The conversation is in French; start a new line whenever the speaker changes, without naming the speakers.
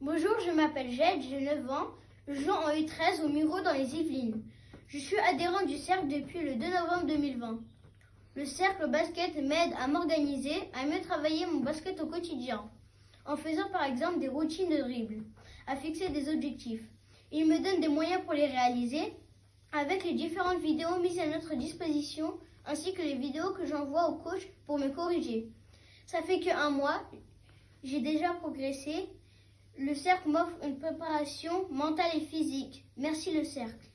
Bonjour, je m'appelle Jade, j'ai 9 ans. Je joue en U13 au Muro dans les Yvelines. Je suis adhérent du cercle depuis le 2 novembre 2020. Le cercle basket m'aide à m'organiser, à mieux travailler mon basket au quotidien, en faisant par exemple des routines de dribble, à fixer des objectifs. Il me donne des moyens pour les réaliser, avec les différentes vidéos mises à notre disposition, ainsi que les vidéos que j'envoie au coach pour me corriger. Ça fait que un mois, j'ai déjà progressé. Le cercle m'offre une préparation mentale et physique. Merci le cercle.